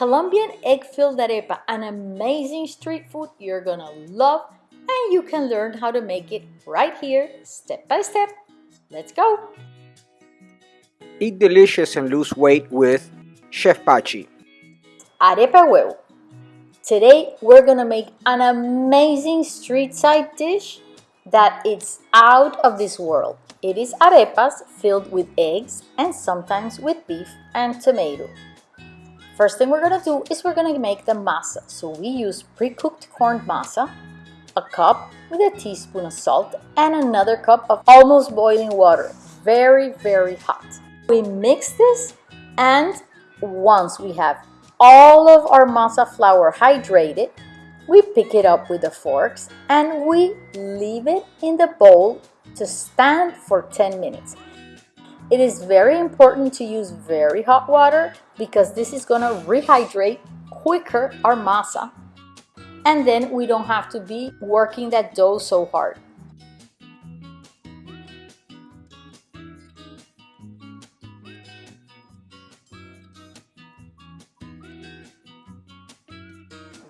Colombian egg-filled arepa, an amazing street food you're gonna love and you can learn how to make it right here, step by step. Let's go! Eat delicious and lose weight with Chef Pachi. Arepa huevo. Today we're gonna make an amazing street side dish that is out of this world. It is arepas filled with eggs and sometimes with beef and tomato. First thing we're gonna do is we're gonna make the masa. So we use pre-cooked corn masa, a cup with a teaspoon of salt and another cup of almost boiling water. Very, very hot. We mix this and once we have all of our masa flour hydrated, we pick it up with the forks and we leave it in the bowl to stand for 10 minutes. It is very important to use very hot water because this is going to rehydrate quicker our masa and then we don't have to be working that dough so hard.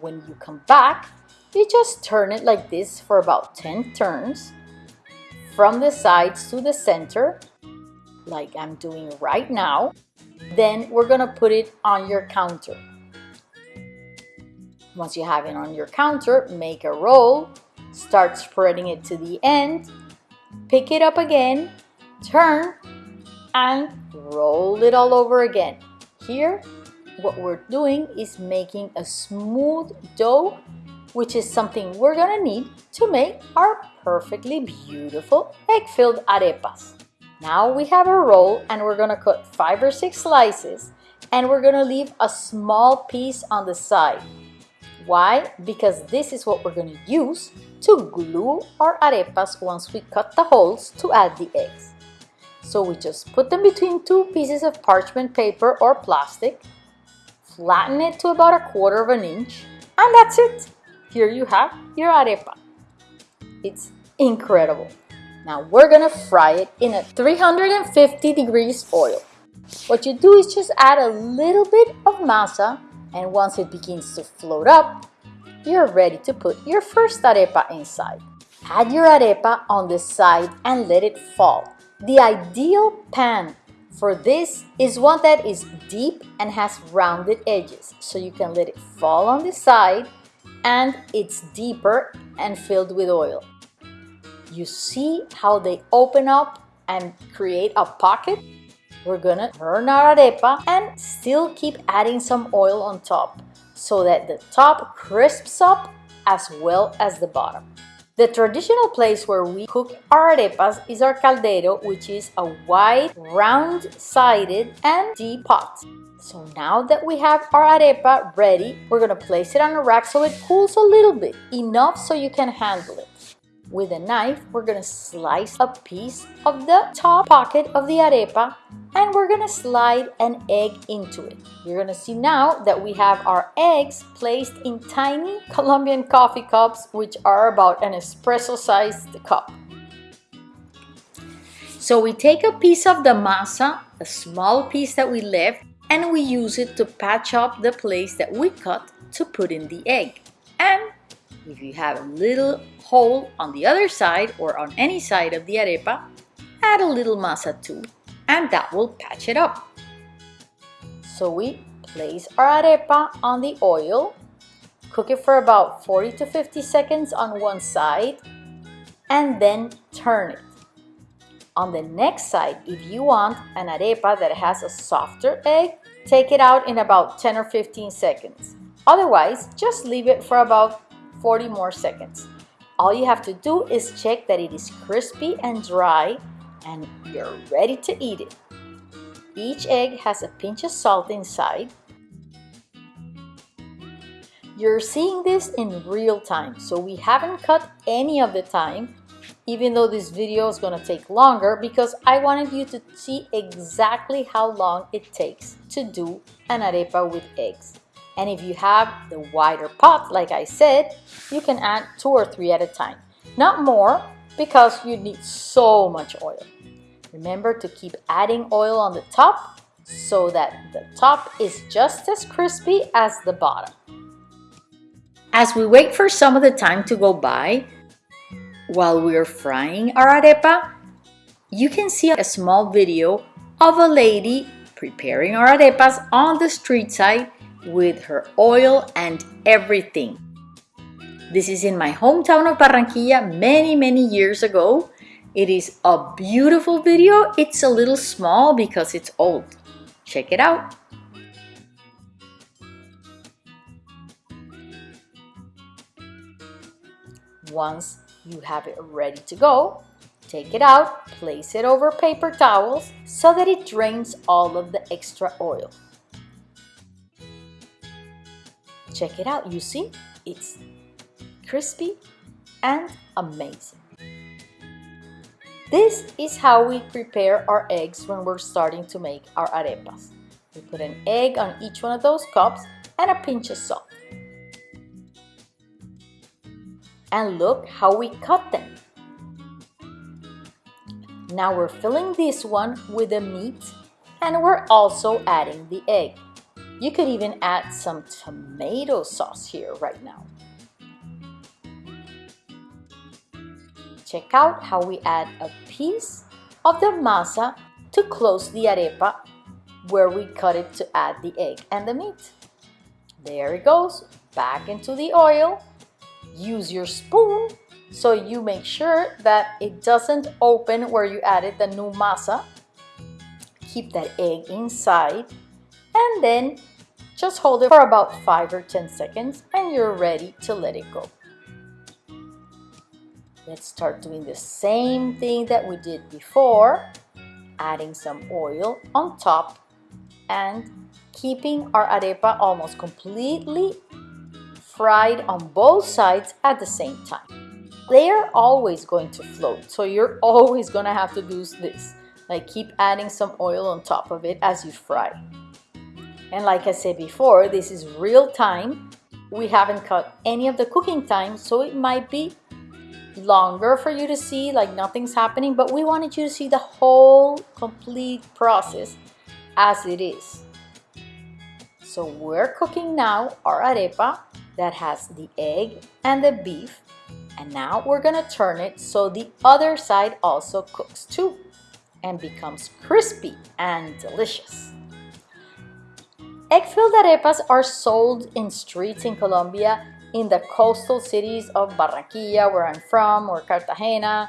when you come back, you just turn it like this for about 10 turns from the sides to the center like I'm doing right now. Then we're gonna put it on your counter. Once you have it on your counter, make a roll, start spreading it to the end, pick it up again, turn, and roll it all over again. Here, what we're doing is making a smooth dough which is something we're gonna need to make our perfectly beautiful egg-filled arepas. Now we have a roll and we're gonna cut five or six slices and we're gonna leave a small piece on the side. Why? Because this is what we're gonna use to glue our arepas once we cut the holes to add the eggs. So we just put them between two pieces of parchment paper or plastic flatten it to about a quarter of an inch, and that's it. Here you have your arepa. It's incredible. Now we're gonna fry it in a 350 degrees oil. What you do is just add a little bit of masa and once it begins to float up, you're ready to put your first arepa inside. Add your arepa on the side and let it fall. The ideal pan for this is one that is deep and has rounded edges, so you can let it fall on the side and it's deeper and filled with oil. You see how they open up and create a pocket? We're gonna turn our arepa and still keep adding some oil on top so that the top crisps up as well as the bottom. The traditional place where we cook our arepas is our caldero, which is a wide, round-sided and deep pot. So now that we have our arepa ready, we're gonna place it on a rack so it cools a little bit, enough so you can handle it. With a knife, we're gonna slice a piece of the top pocket of the arepa and we're gonna slide an egg into it. You're gonna see now that we have our eggs placed in tiny Colombian coffee cups, which are about an espresso-sized cup. So we take a piece of the masa, a small piece that we left, and we use it to patch up the place that we cut to put in the egg. And if you have a little hole on the other side or on any side of the arepa, add a little masa too, and that will patch it up. So we place our arepa on the oil, cook it for about 40 to 50 seconds on one side, and then turn it. On the next side, if you want an arepa that has a softer egg, take it out in about 10 or 15 seconds. Otherwise, just leave it for about 40 more seconds. All you have to do is check that it is crispy and dry and you're ready to eat it. Each egg has a pinch of salt inside. You're seeing this in real time, so we haven't cut any of the time, even though this video is going to take longer because I wanted you to see exactly how long it takes to do an arepa with eggs. And if you have the wider pot, like I said, you can add two or three at a time. Not more, because you need so much oil. Remember to keep adding oil on the top so that the top is just as crispy as the bottom. As we wait for some of the time to go by, while we're frying our arepa, you can see a small video of a lady preparing our arepas on the street side with her oil and everything. This is in my hometown of Barranquilla many, many years ago. It is a beautiful video. It's a little small because it's old. Check it out. Once you have it ready to go, take it out, place it over paper towels so that it drains all of the extra oil. Check it out, you see? It's crispy and amazing. This is how we prepare our eggs when we're starting to make our arepas. We put an egg on each one of those cups and a pinch of salt. And look how we cut them. Now we're filling this one with the meat and we're also adding the egg. You could even add some tomato sauce here right now. Check out how we add a piece of the masa to close the arepa where we cut it to add the egg and the meat. There it goes, back into the oil. Use your spoon so you make sure that it doesn't open where you added the new masa. Keep that egg inside and then just hold it for about 5 or 10 seconds and you're ready to let it go. Let's start doing the same thing that we did before, adding some oil on top and keeping our arepa almost completely fried on both sides at the same time. They are always going to float, so you're always gonna have to do this. Like keep adding some oil on top of it as you fry. And like I said before, this is real time. We haven't cut any of the cooking time, so it might be longer for you to see, like nothing's happening, but we wanted you to see the whole complete process as it is. So we're cooking now our arepa that has the egg and the beef. And now we're gonna turn it so the other side also cooks too and becomes crispy and delicious. Egg-filled arepas are sold in streets in Colombia in the coastal cities of Barranquilla, where I'm from, or Cartagena,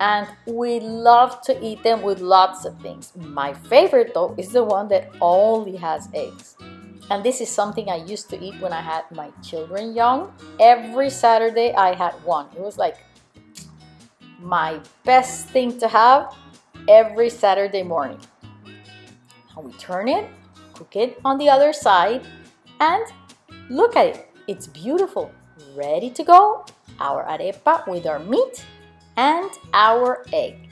and we love to eat them with lots of things. My favorite though is the one that only has eggs. And this is something I used to eat when I had my children young. Every Saturday I had one. It was like my best thing to have every Saturday morning. And we turn it, cook it on the other side, and look at it. It's beautiful. Ready to go? Our arepa with our meat and our egg.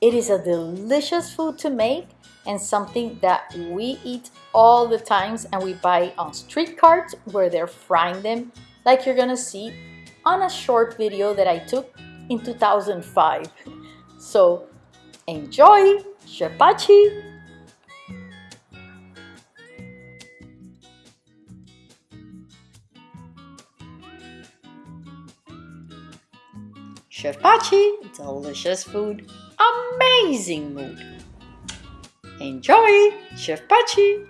It is a delicious food to make and something that we eat all the times and we buy on street carts where they're frying them like you're gonna see on a short video that I took in 2005. So enjoy! Chef Chef Pachi, delicious food, amazing mood. Enjoy, Chef Pachi!